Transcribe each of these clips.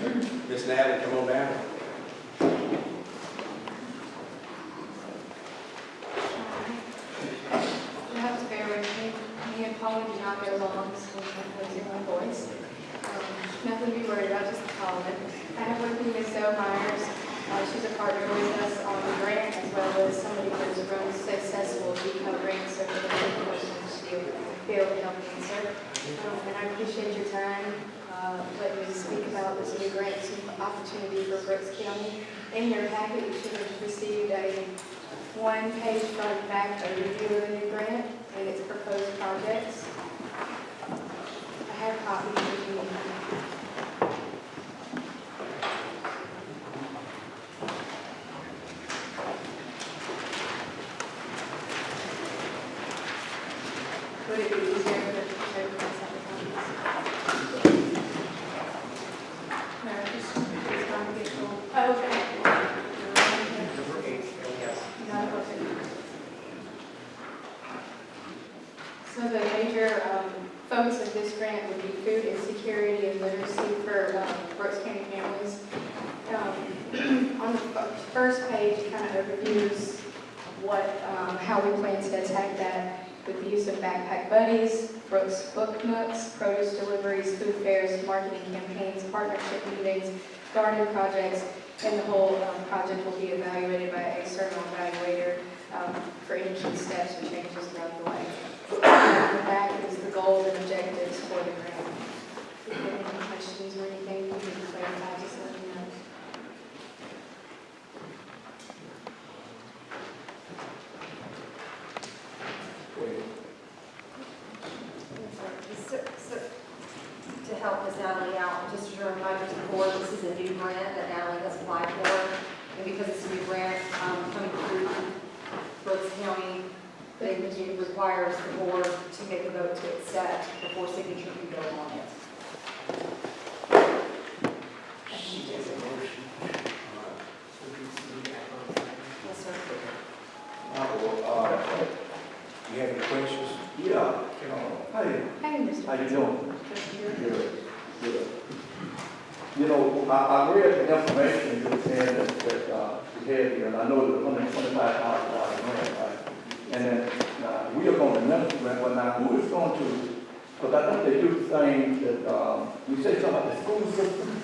Miss Natalie, come on down. You have to bear with me. Me and Paula do along, so losing my voice. Um, Nothing to be worried about, just Paula. I have with me Miss Myers. Uh, She's a partner with us on the grant as well as somebody who's run successful to help answer. Um, And I appreciate your time, uh, me speak about this new grant opportunity for Brooks County. In your packet, you should have received a one-page front back overview of the new grant and its proposed projects. I have copies if you. Would it be easier for the to pass out the copies? No, just, it's time to get full. Oh, okay. Not okay. So the major um, focus of this grant would be food insecurity and literacy for um, Brooks County families. Um, On the f- first page, of what, um, how we plan to attack that with the use of backpack buddies, Brooks book nooks, produce deliveries, food fairs, marketing campaigns, partnership meetings, garden projects, and the whole um, project will be evaluated by an external evaluator um, for any key steps or changes throughout the way. Back is the goals and objectives for the grant. If you have any questions or anything you need to clarify, just let me know. Go ahead. So- so- To help Ms. Natalie out, just a reminder to the board, this is a new grant that Natalie has applied for. And because it's a new grant um, coming through Brooks County, they it requires the board to make a vote to accept before signature can go on it. Yes, sir. Uh, You have any questions? Yeah, hey, Hey, Mr. how you doing? Good, good. You know, I, I read the information you said that, that, uh, you had here, and I know it was hundred and twenty-five thousand dollars grant, right? And then, uh, we are going to administer grant, but now who is going to, because I think they do things that, um, you said something about the school system?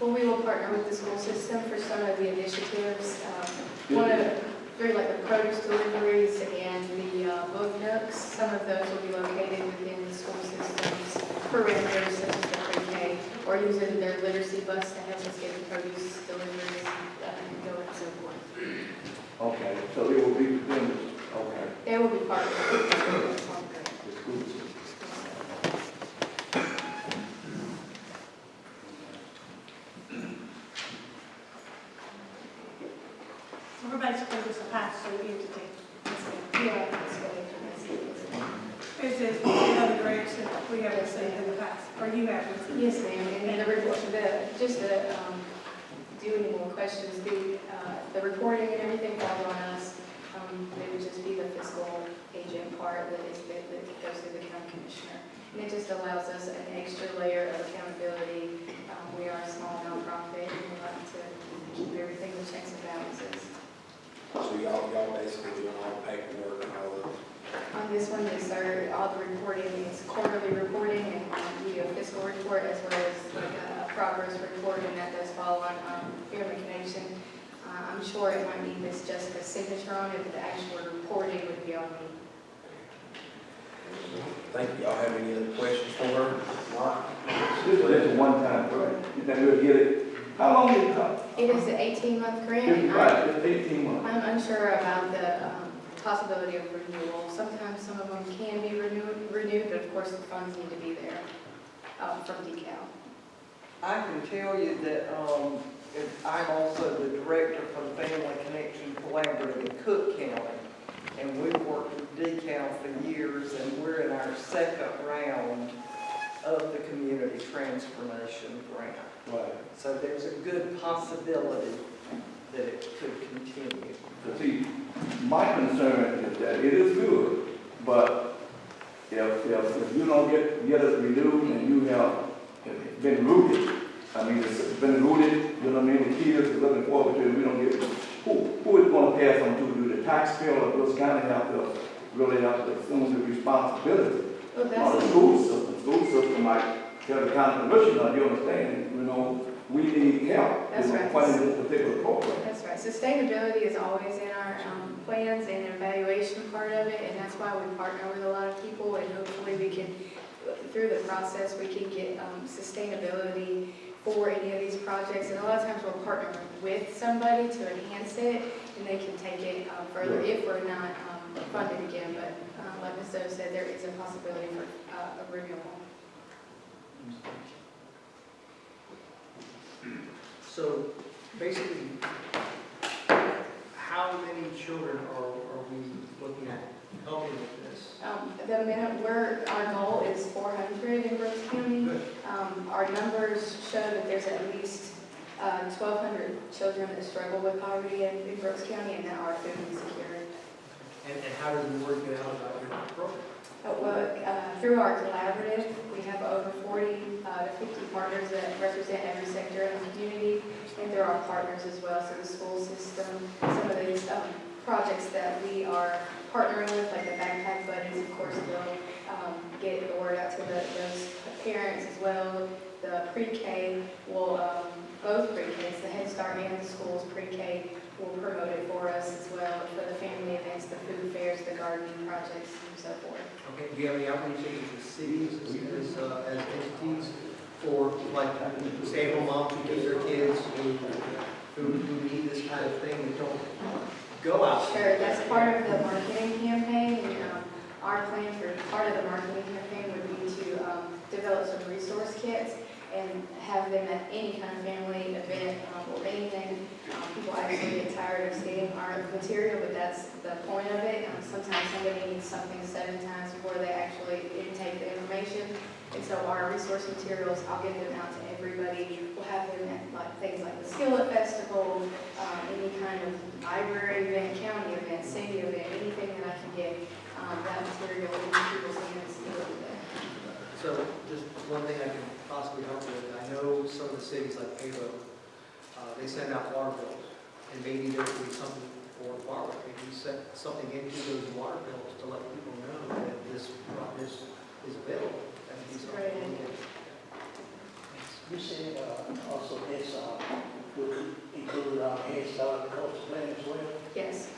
Well, we will partner with the school system for some of the initiatives. Um, One of, very like the produce deliveries and the uh, book nooks, some of those will be located within the school system's parameters such as the pre-K, or using their literacy bus to help us get the produce deliveries uh, and go and so forth. Okay, so it will be within, the- okay, They will be part of it. the school system. So we're basically just a pass-through entity. Yeah, that's what it is. This is another grants that we have received in the past, or you have received. Yes, ma'am, and the report, the, just to, um, do any more questions, the, uh, the reporting and everything falls on us. Um, they would just be the fiscal agent part that is, that that goes through the county commissioner. And it just allows us an extra layer of accountability. Um, we are a small nonprofit, and we like to keep everything in checks and balances. So y'all, y'all basically doing all the paperwork and all the, On this one, yes, sir, all the reporting is quarterly reporting and we do a fiscal report as well as like a progress report, and that does fall on um, Family Connection. Uh, I'm sure it might be Miss Jessica's signature on it, but the actual reporting would be on me. Thank you. Y'all have any other questions for her? Mark? This is a one-time grant, then we'll get it, how long did it come? It is an 18-month grant. and I'm- Right, it's eighteen months. I'm unsure about the um, possibility of renewal. Sometimes some of them can be renewed, renewed, but of course the funds need to be there um, from DECAL. I can tell you that, um, if- I'm also the director for the Family Connection Collaborative in Cook County. And we've worked with DECAL for years, and we're in our second round of the Community Transformation Grant. Right. So there's a good possibility that it could continue. But see, my concern is that it is good, but if, if, if you don't get, get it renewed and you have been rooted I mean, it's been rooted, you know what I mean, the kids looking forward to it, we don't get, who, who is gonna pass on to, do the taxpayer or those kind of have to, really have to assume the responsibility? Well, Or the school system, school system might tell the county commissioner, you understand, you know, we need help That's in right. funding this particular program. that's right. Sustainability is always in our um, plans and evaluation part of it, and that's why we partner with a lot of people, and hopefully we can, through the process, we can get um, sustainability for any of these projects. And a lot of times we'll partner with somebody to enhance it, and they can take it um, further if we're not um, funded again. But uh, like Ms. Zoe said, there is a possibility for uh, a renewal. So basically, how many children are, are we looking at helping with this? Um, The minute, we're, our goal is 400 in Brooks County. Good. Um, Our numbers show that there's at least uh, 1,200 children that struggle with poverty in in Brooks County and that are food insecure. And, and how does the word get out about your program? Uh, Well, uh, through our collaborative, we have over 40 uh, to 50 partners that represent every sector in the community, and there are partners as well, so the school system, some of these um, projects that we are partnering with, like the backpack buddies, of course, will um, get the word out to the- those parents as well. The pre-K will, um, both pre-Ks, the Head Start and the schools pre-K will promote it for us as well, for the family events, the food fairs, the gardening projects, and so forth. Okay, do you have any outreach to cities as, uh, as entities for like stay-at-home moms who keep their kids, who, who, who need this kind of thing, that don't go out? Sure, that's part of the marketing campaign, um, our plan for, part of the marketing campaign would be to um, develop some resource kits and have them at any kind of family event um, or anything. Um, People actually get tired of seeing our material, but that's the point of it. Um, Sometimes somebody needs something seven times before they actually intake the information. And so our resource materials, I'll get them out to everybody. We'll have them at like things like the Skillet Festival, um, any kind of library event, county event, city event, anything that I can get um, that material in people's hands to do with it. So just one thing I can possibly help with, I know some of the cities like Pavo, uh, they send out water bills, and maybe there could be something for water, maybe set something into those water bills to let people know that this, this is available. That'd be That's a great something. idea. You said, uh, also this, uh, would include, uh, Head Start culture plan as well? Yes.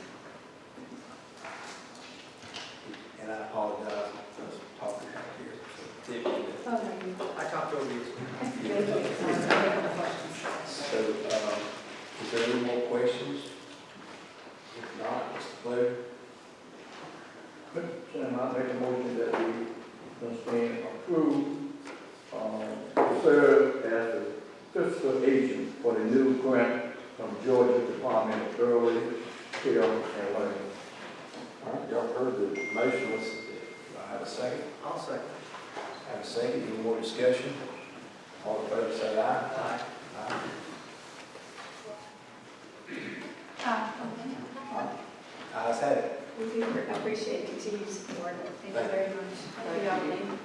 And I apologize for talking out here. so Tiffany, Oh, no, you- I talked over you. Thank you. So, um, is there any more questions? If not, Mr. Blair? Mr. Chairman, I make a motion that we understand approve, um, to serve as the fiscal agent for the new grant from Georgia Department of Early Care and Learning. All right, y'all heard the motion, let's, do I have a second? I'll second. Have a second, any more discussion? All in favor, say aye. Aye. Aye. Uh, Ayes have it. We do appreciate continued support. Thank you very much. Good afternoon.